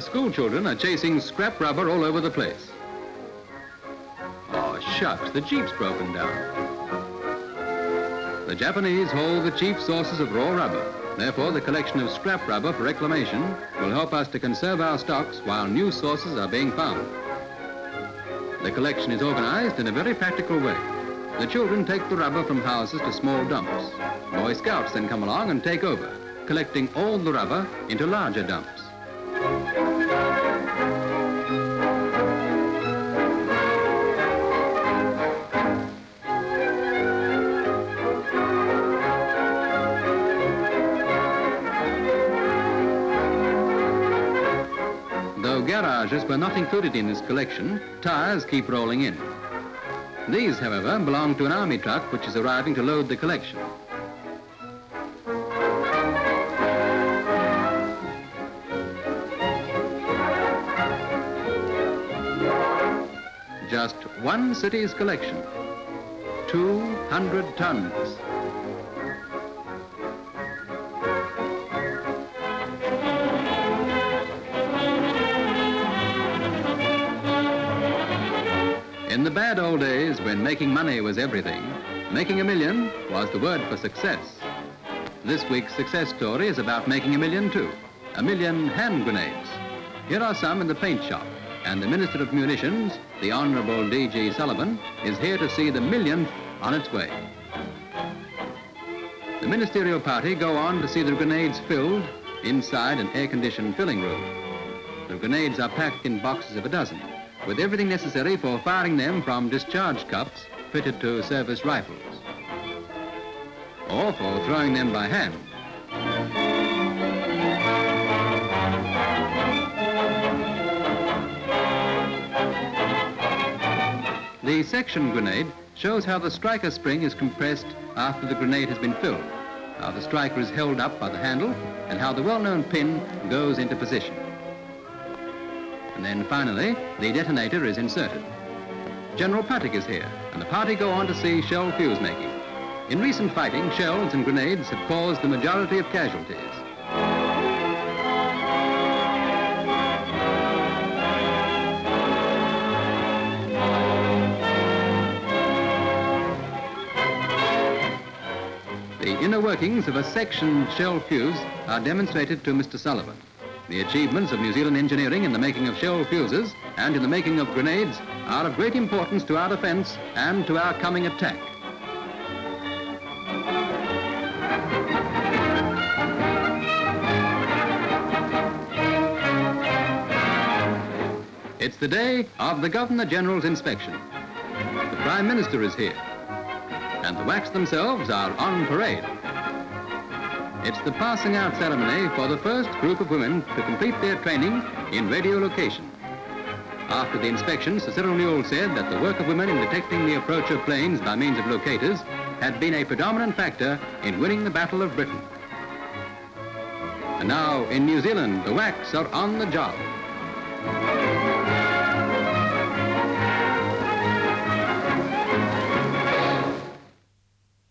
children are chasing scrap rubber all over the place. Oh, shucks, the jeep's broken down. The Japanese hold the chief sources of raw rubber. Therefore, the collection of scrap rubber for reclamation will help us to conserve our stocks while new sources are being found. The collection is organized in a very practical way. The children take the rubber from houses to small dumps. Boy Scouts then come along and take over, collecting all the rubber into larger dumps. Garages were not included in this collection, tires keep rolling in. These, however, belong to an army truck which is arriving to load the collection. Just one city's collection, 200 tons. In the bad old days when making money was everything, making a million was the word for success. This week's success story is about making a million too. A million hand grenades. Here are some in the paint shop, and the Minister of Munitions, the Honorable D.G. Sullivan, is here to see the millionth on its way. The ministerial party go on to see the grenades filled inside an air-conditioned filling room. The grenades are packed in boxes of a dozen with everything necessary for firing them from discharge cups fitted to service rifles, or for throwing them by hand. The section grenade shows how the striker spring is compressed after the grenade has been filled, how the striker is held up by the handle, and how the well-known pin goes into position. And then finally, the detonator is inserted. General Puttick is here, and the party go on to see shell fuse making. In recent fighting, shells and grenades have caused the majority of casualties. The inner workings of a section shell fuse are demonstrated to Mr. Sullivan. The achievements of New Zealand engineering in the making of shell fuses and in the making of grenades are of great importance to our defense and to our coming attack. It's the day of the Governor-General's inspection. The Prime Minister is here, and the WACs themselves are on parade. It's the passing out ceremony for the first group of women to complete their training in radiolocation. After the inspection, Sir Cyril Newall said that the work of women in detecting the approach of planes by means of locators had been a predominant factor in winning the Battle of Britain. And now, in New Zealand, the WACs are on the job.